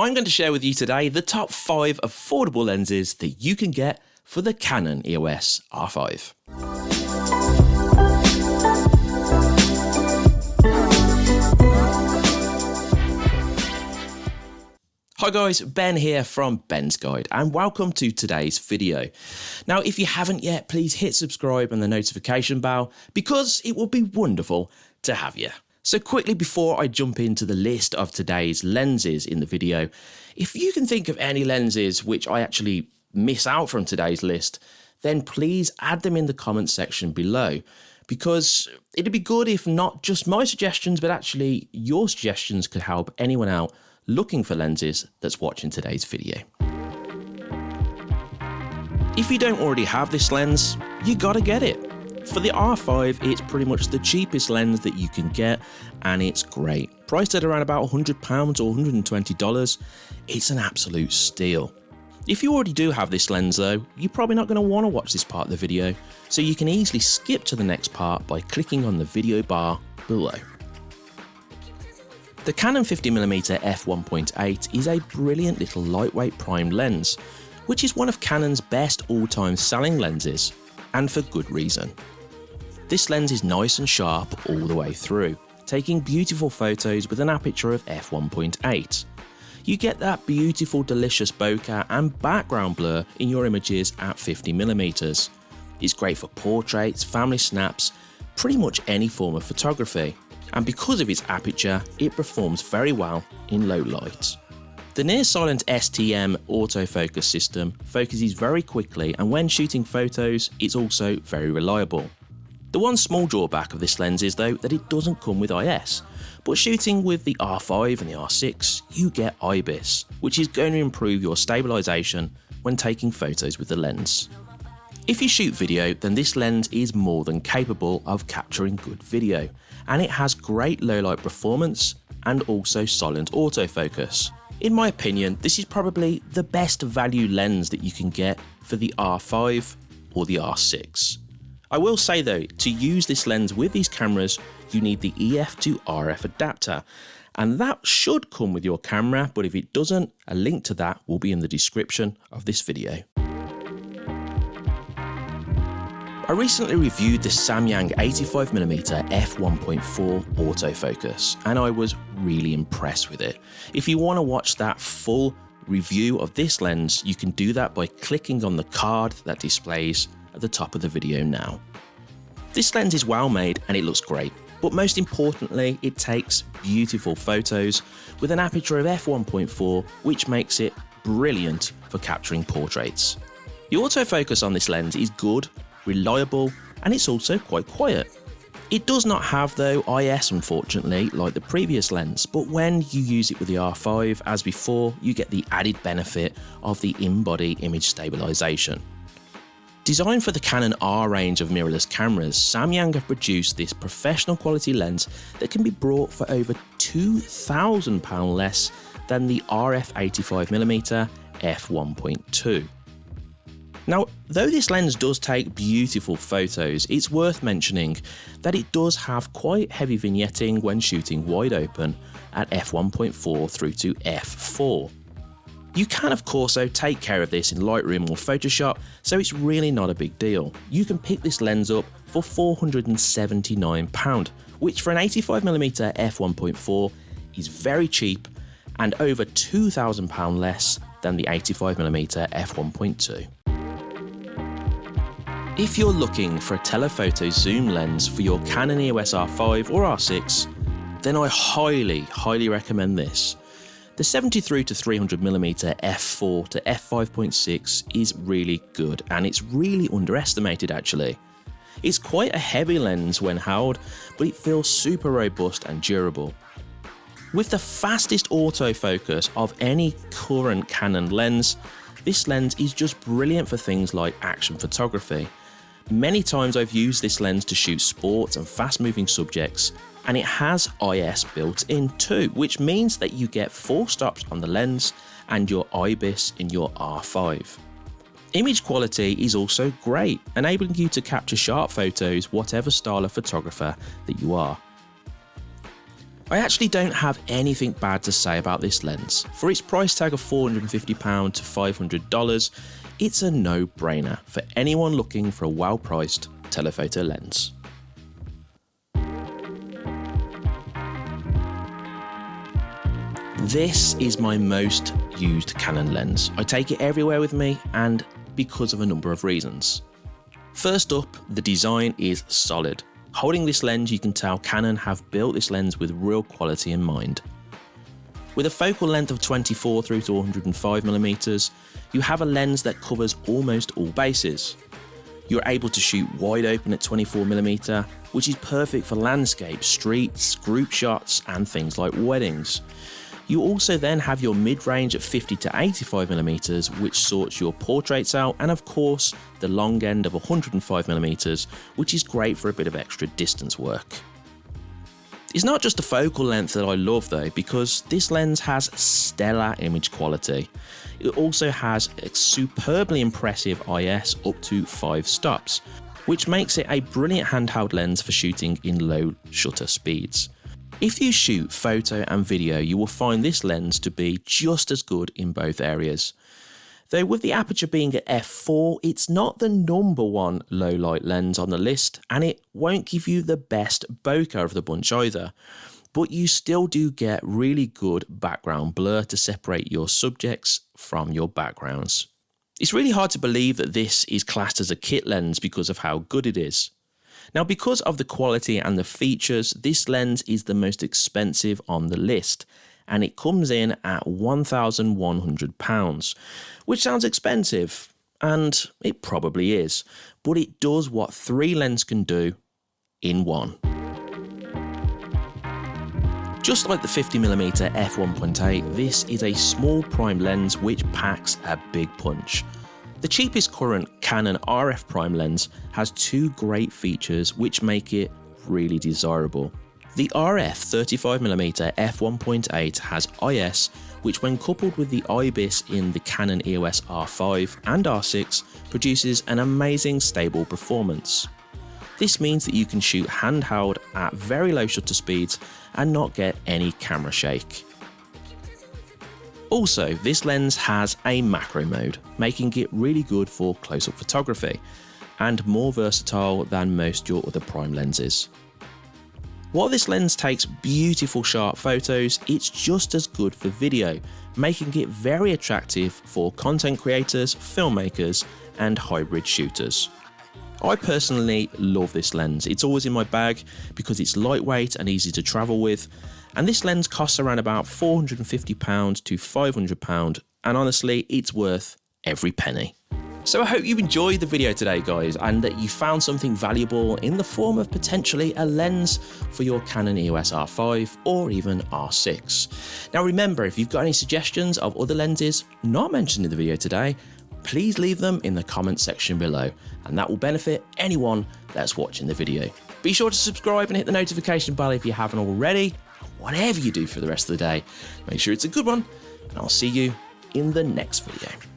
I'm going to share with you today the top 5 affordable lenses that you can get for the Canon EOS R5. Hi guys, Ben here from Ben's Guide and welcome to today's video. Now if you haven't yet, please hit subscribe and the notification bell because it will be wonderful to have you. So quickly before I jump into the list of today's lenses in the video, if you can think of any lenses which I actually miss out from today's list, then please add them in the comments section below because it'd be good if not just my suggestions but actually your suggestions could help anyone out looking for lenses that's watching today's video. If you don't already have this lens, you gotta get it. For the R5, it's pretty much the cheapest lens that you can get and it's great. Priced at around about £100 or $120, it's an absolute steal. If you already do have this lens though, you're probably not going to want to watch this part of the video, so you can easily skip to the next part by clicking on the video bar below. The Canon 50mm f1.8 is a brilliant little lightweight prime lens, which is one of Canon's best all-time selling lenses, and for good reason. This lens is nice and sharp all the way through, taking beautiful photos with an aperture of f1.8. You get that beautiful delicious bokeh and background blur in your images at 50mm. It's great for portraits, family snaps, pretty much any form of photography and because of its aperture, it performs very well in low light. The near silent STM autofocus system focuses very quickly and when shooting photos, it's also very reliable. The one small drawback of this lens is though that it doesn't come with IS, but shooting with the R5 and the R6, you get IBIS, which is going to improve your stabilisation when taking photos with the lens. If you shoot video, then this lens is more than capable of capturing good video, and it has great low light performance and also silent autofocus. In my opinion, this is probably the best value lens that you can get for the R5 or the R6. I will say though, to use this lens with these cameras, you need the EF to RF adapter, and that should come with your camera, but if it doesn't, a link to that will be in the description of this video. I recently reviewed the Samyang 85mm f1.4 autofocus and I was really impressed with it. If you want to watch that full review of this lens, you can do that by clicking on the card that displays at the top of the video now. This lens is well made and it looks great, but most importantly, it takes beautiful photos with an aperture of f1.4, which makes it brilliant for capturing portraits. The autofocus on this lens is good reliable, and it's also quite quiet. It does not have though IS unfortunately like the previous lens, but when you use it with the R5 as before you get the added benefit of the in-body image stabilisation. Designed for the Canon R range of mirrorless cameras, Samyang have produced this professional quality lens that can be brought for over £2,000 less than the RF 85mm f1.2. Now, though this lens does take beautiful photos, it's worth mentioning that it does have quite heavy vignetting when shooting wide open at f1.4 through to f4. You can of course though take care of this in Lightroom or Photoshop, so it's really not a big deal. You can pick this lens up for £479, which for an 85mm f1.4 is very cheap and over £2,000 less than the 85mm f1.2. If you're looking for a telephoto zoom lens for your Canon EOS R5 or R6, then I highly, highly recommend this. The 73 to 300mm f4 to f5.6 is really good and it's really underestimated actually. It's quite a heavy lens when held, but it feels super robust and durable. With the fastest autofocus of any current Canon lens, this lens is just brilliant for things like action photography Many times I've used this lens to shoot sports and fast moving subjects and it has IS built in too, which means that you get 4 stops on the lens and your IBIS in your R5. Image quality is also great, enabling you to capture sharp photos whatever style of photographer that you are. I actually don't have anything bad to say about this lens. For its price tag of £450 to $500, it's a no-brainer for anyone looking for a well-priced telephoto lens. This is my most used Canon lens. I take it everywhere with me and because of a number of reasons. First up, the design is solid. Holding this lens you can tell Canon have built this lens with real quality in mind. With a focal length of 24 through to 105mm, you have a lens that covers almost all bases. You're able to shoot wide open at 24mm, which is perfect for landscapes, streets, group shots and things like weddings. You also then have your mid-range at 50 to 85mm which sorts your portraits out and of course the long end of 105mm which is great for a bit of extra distance work. It's not just the focal length that I love though because this lens has stellar image quality. It also has a superbly impressive IS up to 5 stops which makes it a brilliant handheld lens for shooting in low shutter speeds. If you shoot photo and video, you will find this lens to be just as good in both areas. Though with the aperture being at f4, it's not the number one low light lens on the list, and it won't give you the best bokeh of the bunch either. But you still do get really good background blur to separate your subjects from your backgrounds. It's really hard to believe that this is classed as a kit lens because of how good it is. Now because of the quality and the features, this lens is the most expensive on the list and it comes in at £1,100, which sounds expensive, and it probably is, but it does what three lenses can do in one. Just like the 50mm f1.8, this is a small prime lens which packs a big punch. The cheapest current Canon RF prime lens has two great features which make it really desirable. The RF 35mm f1.8 has IS which when coupled with the IBIS in the Canon EOS R5 and R6 produces an amazing stable performance. This means that you can shoot handheld at very low shutter speeds and not get any camera shake. Also, this lens has a macro mode, making it really good for close-up photography, and more versatile than most your other prime lenses. While this lens takes beautiful sharp photos, it's just as good for video, making it very attractive for content creators, filmmakers and hybrid shooters. I personally love this lens, it's always in my bag because it's lightweight and easy to travel with and this lens costs around about £450 to £500 and honestly it's worth every penny. So I hope you enjoyed the video today guys and that you found something valuable in the form of potentially a lens for your Canon EOS R5 or even R6. Now remember if you've got any suggestions of other lenses not mentioned in the video today please leave them in the comments section below and that will benefit anyone that's watching the video. Be sure to subscribe and hit the notification bell if you haven't already whatever you do for the rest of the day, make sure it's a good one, and I'll see you in the next video.